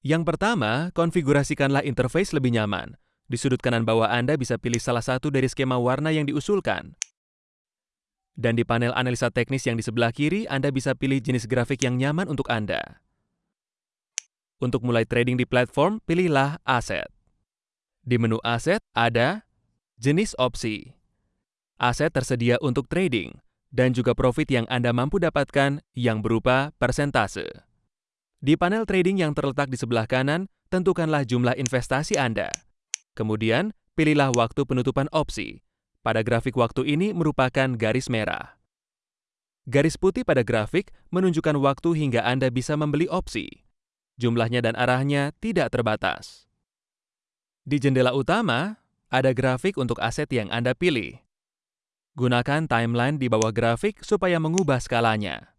Yang pertama, konfigurasikanlah interface lebih nyaman. Di sudut kanan bawah Anda bisa pilih salah satu dari skema warna yang diusulkan. Dan di panel analisa teknis yang di sebelah kiri, Anda bisa pilih jenis grafik yang nyaman untuk Anda. Untuk mulai trading di platform, pilihlah Aset. Di menu Aset ada jenis opsi. Aset tersedia untuk trading, dan juga profit yang Anda mampu dapatkan yang berupa persentase. Di panel trading yang terletak di sebelah kanan, tentukanlah jumlah investasi Anda. Kemudian, pilihlah waktu penutupan opsi. Pada grafik waktu ini merupakan garis merah. Garis putih pada grafik menunjukkan waktu hingga Anda bisa membeli opsi. Jumlahnya dan arahnya tidak terbatas. Di jendela utama, ada grafik untuk aset yang Anda pilih. Gunakan timeline di bawah grafik supaya mengubah skalanya.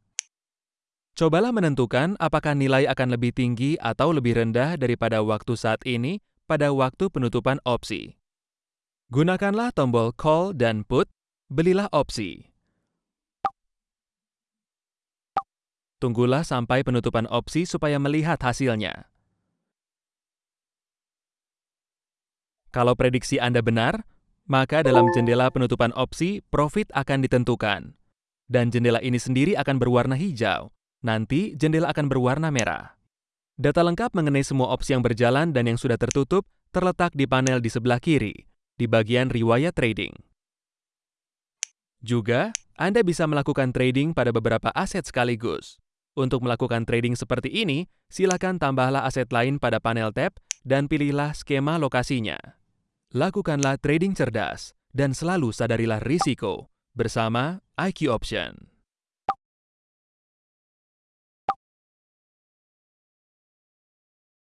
Cobalah menentukan apakah nilai akan lebih tinggi atau lebih rendah daripada waktu saat ini pada waktu penutupan opsi. Gunakanlah tombol Call dan Put, belilah opsi. Tunggulah sampai penutupan opsi supaya melihat hasilnya. Kalau prediksi Anda benar, maka dalam jendela penutupan opsi, profit akan ditentukan. Dan jendela ini sendiri akan berwarna hijau. Nanti, jendela akan berwarna merah. Data lengkap mengenai semua opsi yang berjalan dan yang sudah tertutup terletak di panel di sebelah kiri, di bagian riwayat trading. Juga, Anda bisa melakukan trading pada beberapa aset sekaligus. Untuk melakukan trading seperti ini, silakan tambahlah aset lain pada panel tab dan pilihlah skema lokasinya. Lakukanlah trading cerdas dan selalu sadarilah risiko bersama IQ Option.